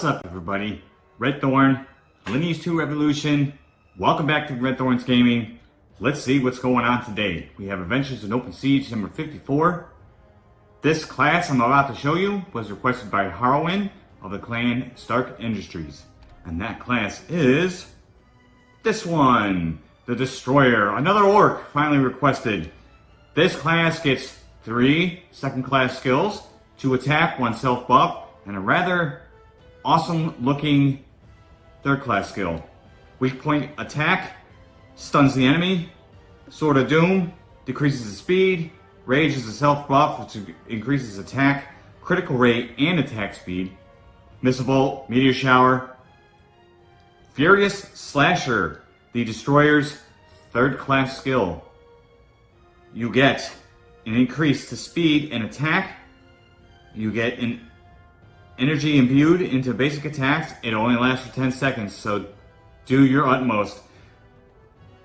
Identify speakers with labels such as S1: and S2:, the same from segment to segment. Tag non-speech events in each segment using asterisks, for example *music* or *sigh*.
S1: What's up everybody? Red Thorn, Lineage 2 Revolution. Welcome back to Red Thorns Gaming. Let's see what's going on today. We have Adventures in Open Siege number 54. This class I'm about to show you was requested by Harwin of the clan Stark Industries. And that class is this one, the Destroyer. Another orc finally requested. This class gets three second class skills, to attack, one self buff, and a rather awesome looking third class skill. Weak point attack, stuns the enemy, Sword of Doom, decreases the speed, Rage is a self buff which increases attack, critical rate, and attack speed, Missile Bolt, Meteor Shower, Furious Slasher, the Destroyer's third class skill. You get an increase to speed and attack, you get an energy imbued into basic attacks. It only lasts for 10 seconds, so do your utmost.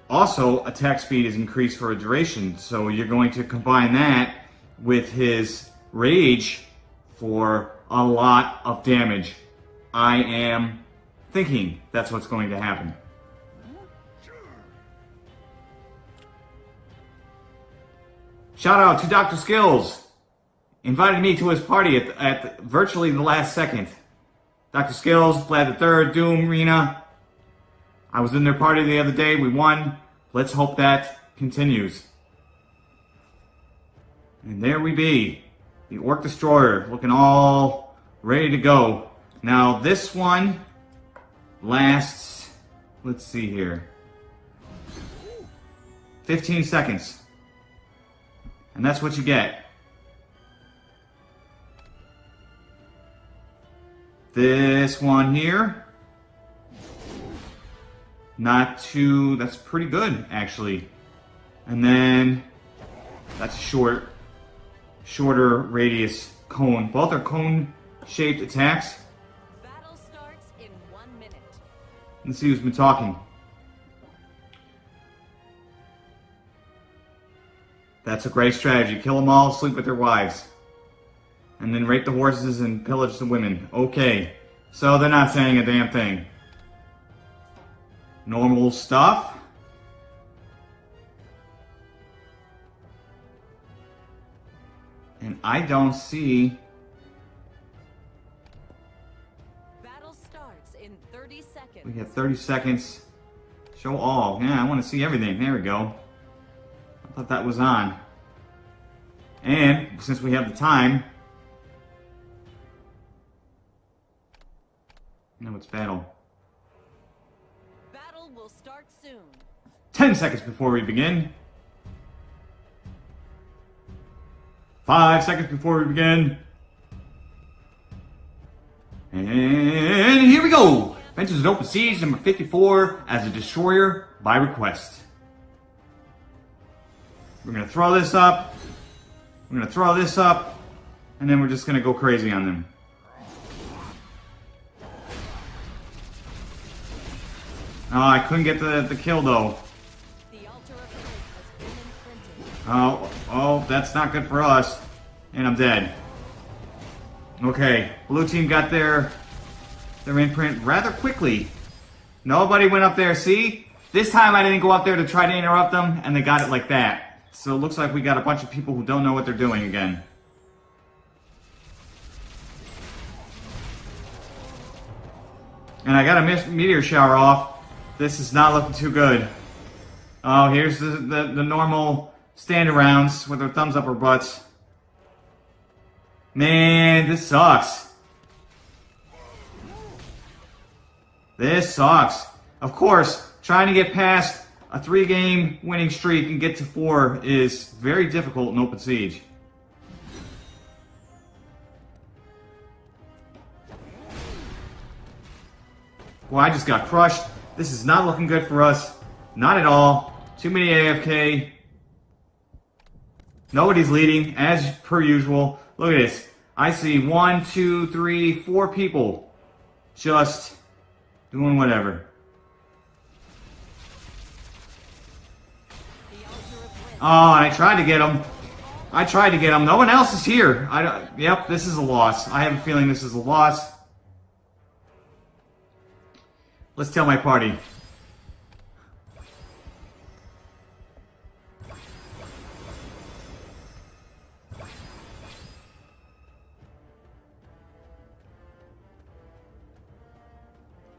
S1: Also, attack speed is increased for a duration, so you're going to combine that with his rage for a lot of damage. I am thinking that's what's going to happen. Shout out to Dr. Skills invited me to his party at, at virtually the last second. Dr. Skills, Vlad the Third, Doom, Rena. I was in their party the other day. We won. Let's hope that continues. And there we be. The Orc Destroyer looking all ready to go. Now this one lasts, let's see here, 15 seconds. And that's what you get. This one here, not too, that's pretty good actually. And then that's a short, shorter radius cone. Both are cone shaped attacks. Battle starts in one minute. Let's see who's been talking. That's a great strategy. Kill them all, sleep with their wives and then rape the horses and pillage the women. Okay, so they're not saying a damn thing. Normal stuff. And I don't see... Battle starts in 30 seconds. We have 30 seconds. Show all. Yeah, I want to see everything. There we go. I thought that was on. And since we have the time, Now it's battle. Battle will start soon. Ten seconds before we begin. Five seconds before we begin. And here we go! Adventures in Open Siege number 54 as a destroyer by request. We're gonna throw this up. We're gonna throw this up. And then we're just gonna go crazy on them. Oh, I couldn't get the, the kill though. Oh, oh, that's not good for us. And I'm dead. Okay, blue team got their, their imprint rather quickly. Nobody went up there, see? This time I didn't go up there to try to interrupt them, and they got it like that. So it looks like we got a bunch of people who don't know what they're doing again. And I got a meteor shower off. This is not looking too good. Oh, here's the, the, the normal stand arounds with their thumbs up or butts. Man, this sucks. This sucks. Of course, trying to get past a three game winning streak and get to four is very difficult in open siege. Well, I just got crushed. This is not looking good for us. Not at all. Too many AFK. Nobody's leading, as per usual. Look at this. I see one, two, three, four people just doing whatever. Oh, I tried to get him. I tried to get him. No one else is here. I don't, yep, this is a loss. I have a feeling this is a loss. Let's tell my party.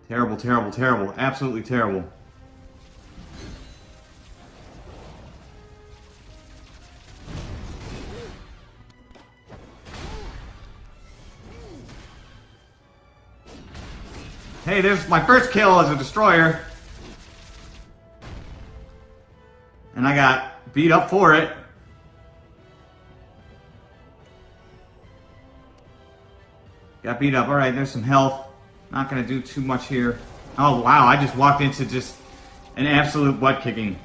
S1: Terrible, terrible, terrible. Absolutely terrible. Hey, there's my first kill as a destroyer. And I got beat up for it. Got beat up. Alright, there's some health. Not going to do too much here. Oh, wow. I just walked into just an absolute butt kicking.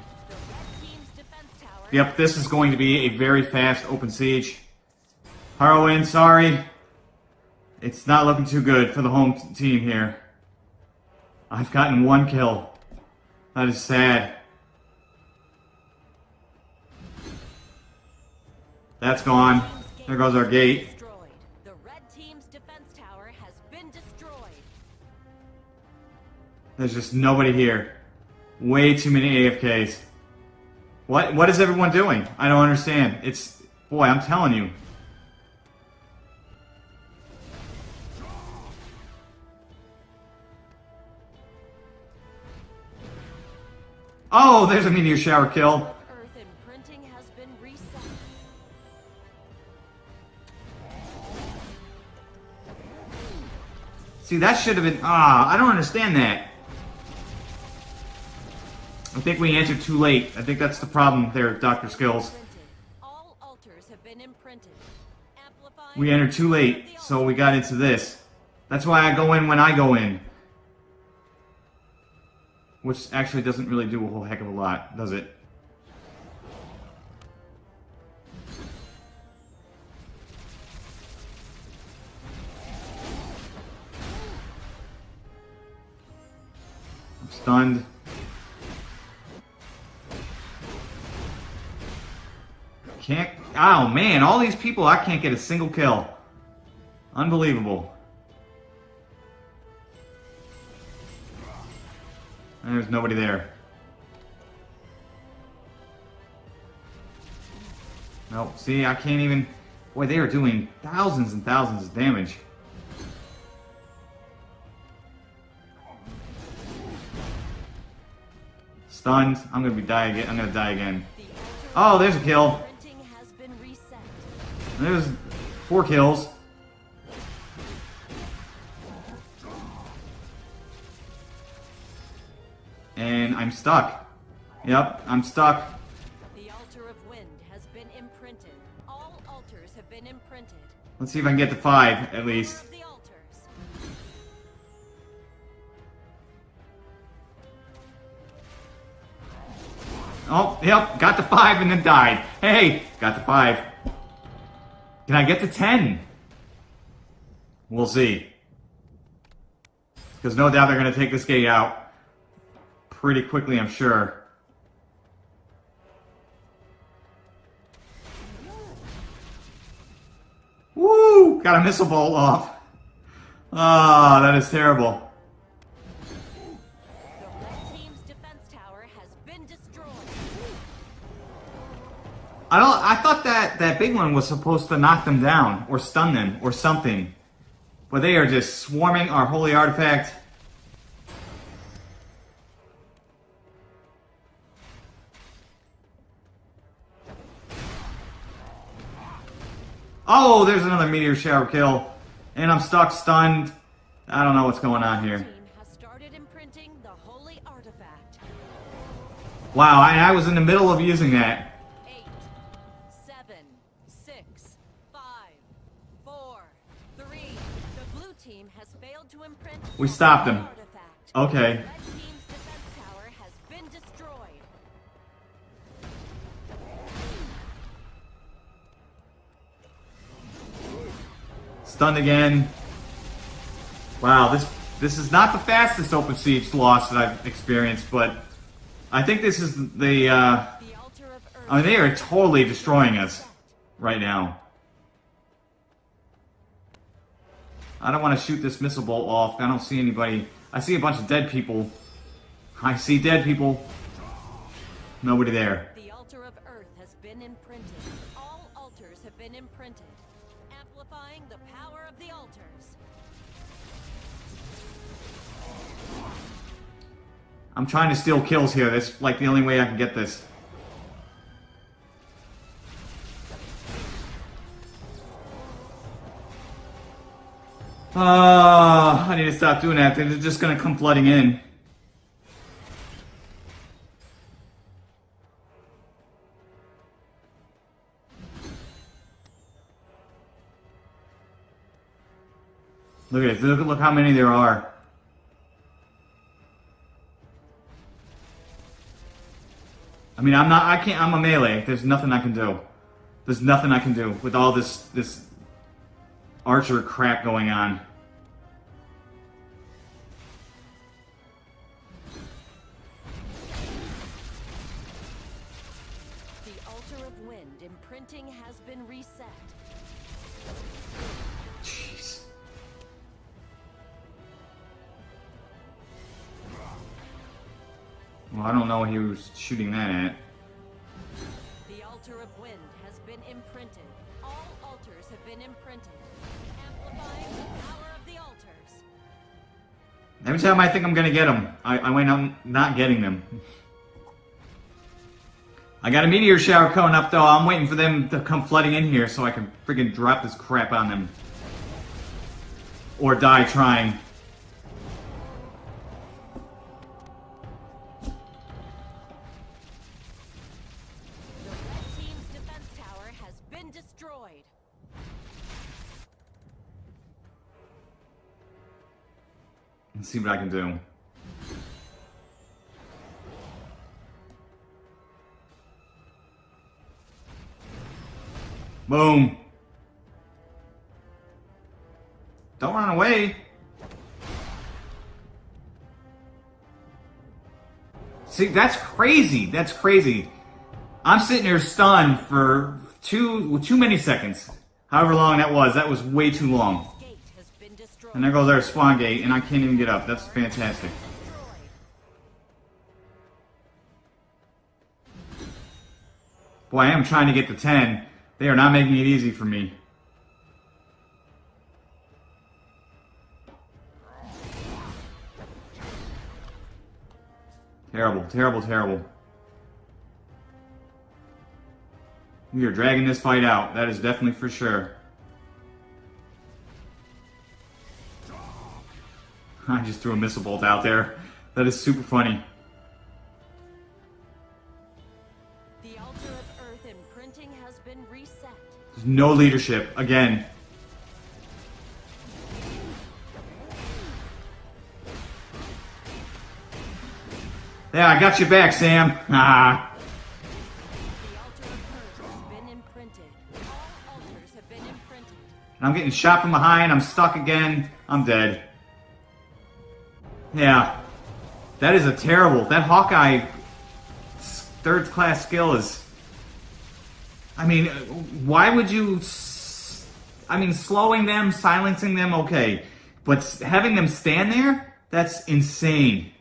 S1: Yep, this is going to be a very fast open siege. Harwin, sorry. It's not looking too good for the home team here. I've gotten one kill. That is sad. That's gone. There goes our gate. There's just nobody here. Way too many AFKs. What what is everyone doing? I don't understand. It's boy, I'm telling you. Oh, there's a meteor shower kill.
S2: Earth imprinting has been reset.
S1: See, that should have been ah, I don't understand that. I think we entered too late. I think that's the problem there, Dr. Skills.
S2: All altars have been imprinted.
S1: We entered too late, so we got into this. That's why I go in when I go in. Which actually doesn't really do a whole heck of a lot, does it? I'm stunned. Can't. Oh man, all these people, I can't get a single kill. Unbelievable. And there's nobody there. Nope. See, I can't even. Boy, they are doing thousands and thousands of damage. Stunned. I'm gonna be die again. I'm gonna die again. Oh, there's a kill.
S2: imprinting has been reset.
S1: There's four kills. And I'm stuck. Yep, I'm stuck.
S2: The altar of wind has been imprinted. All altars have been imprinted.
S1: Let's see if I can get to five, at least.
S2: The.
S1: Oh, yep, got to five and then died. Hey, got to five. Can I get to ten? We'll see. Because no doubt they're going to take this gate out pretty quickly, I'm sure. Woo! Got a missile bolt off. Ah, that is terrible. I don't. I thought that that big one was supposed to knock them down or stun them or something, but they are just swarming our holy artifact. Oh, there's another meteor shower kill, and I'm stuck, stunned. I don't know what's going on here.
S2: Team has started imprinting the holy artifact.
S1: Wow, I, I was in the middle of using that.
S2: Eight, seven, six, five, four, three. The blue team has failed to imprint.
S1: We stopped.
S2: Artifact.
S1: Okay. Stunned again. Wow, this this is not the fastest open siege loss that I've experienced, but I think this is the. Uh. I mean, they are totally destroying us right now. I don't want to shoot this missile bolt off. I don't see anybody I see a bunch of dead people. I see dead people. Nobody there.
S2: The altar of Earth has been imprinted. All altars have been imprinted,
S1: I'm trying to steal kills here. That's like the only way I can get this. Ah, I need to stop doing that. They're just gonna come flooding in. Look at this. Look, look how many there are. I mean, I'm not. I can't. I'm a melee. There's nothing I can do. There's nothing I can do with all this this archer crap going on.
S2: The altar of wind imprinting has been reset.
S1: Well, I don't know he was shooting that at.
S2: The altar of wind has been imprinted. All altars have been imprinted, amplifying the power of the altars.
S1: Every time I think I'm gonna get them, I, I up not getting them. I got a meteor shower coming up though. I'm waiting for them to come flooding in here so I can freaking drop this crap on them. Or die trying. See what I can do. Boom. Don't run away. Ah, see, that's crazy. That's crazy. I'm sitting here stunned for too too many seconds. However long that was, that was way too long.
S2: Gate has been destroyed.
S1: And there goes our spawn gate, and I can't even get up. That's fantastic. Boy, I am trying to get to 10. They are not making it easy for me. Terrible, terrible, terrible. We are dragging this fight out. That is definitely for sure. I just threw a missile bolt out there. That is super funny.
S2: The altar of Earth imprinting has been reset.
S1: There's no leadership. Again. Yeah, I got you back, Sam. Ah. *laughs*
S2: The altar of Earth has been imprinted. All altars have been imprinted.
S1: I'm getting shot from behind. I'm stuck again. I'm dead. Yeah. That is a terrible. That Hawkeye third class skill is. I mean, why would you. I mean, slowing them, silencing them, okay. But having them stand there? That's insane.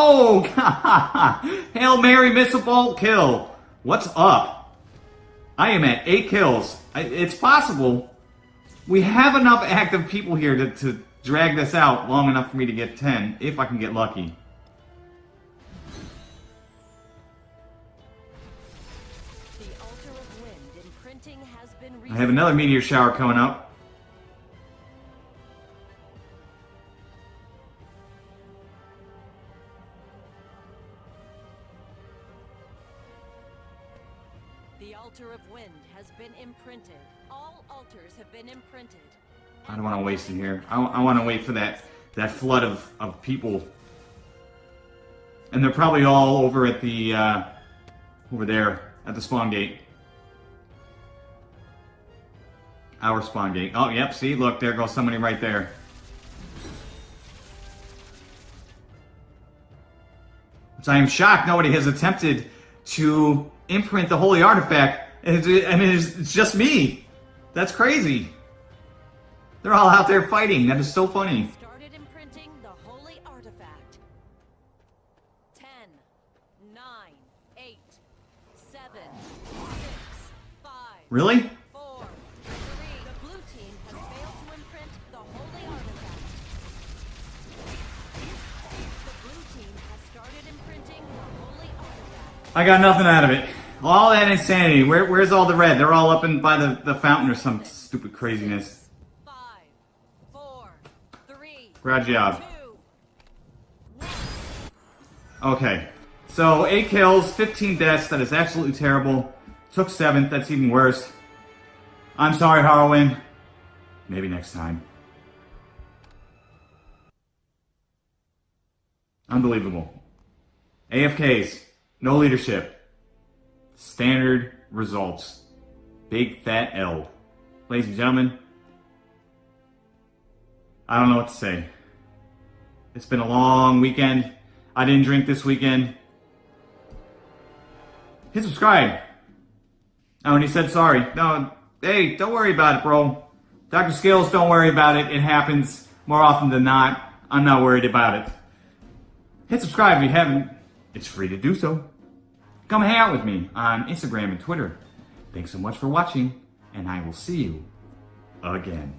S1: Oh, *laughs* Hail Mary, missile bolt, kill. What's up? I am at eight kills. I- It's possible. We have enough active people here to, to drag this out long enough for me to get 10, if I can get lucky.
S2: The altar of wind imprinting has been reset.
S1: I have another meteor shower coming up. I don't want to waste it here. I, I want to wait for that that flood of, of people. And they're probably all over at the, uh, over there, at the spawn gate. Our spawn gate. Oh, yep, see, look, there goes somebody right there. I am shocked nobody has attempted to imprint the holy artifact. And I mean, it's, it's just me. That's crazy. They're all out there fighting. That is so funny.
S2: Started imprinting the holy artifact. 10, 9, 8, 7, 6, 5,
S1: Really?
S2: 4, 3. The blue team has failed to imprint the holy artifact. The blue team has started imprinting the holy artifact.
S1: I got nothing out of it. All that insanity. Where, where's all the red? They're all up in by the, the fountain or some stupid craziness.
S2: 3,
S1: Great job. Okay. So, 8 kills, 15 deaths. That is absolutely terrible. Took 7th. That's even worse. I'm sorry, Harwin. Maybe next time. Unbelievable. AFKs. No leadership. Standard results. Big fat L. Ladies and gentlemen, I don't know what to say. It's been a long weekend. I didn't drink this weekend. Hit subscribe. Oh, and he said sorry. No, hey, don't worry about it, bro. Dr. Scales, don't worry about it. It happens more often than not. I'm not worried about it. Hit subscribe if you haven't. It's free to do so. Come hang out with me on Instagram and Twitter. Thanks so much for watching, and I will see you again.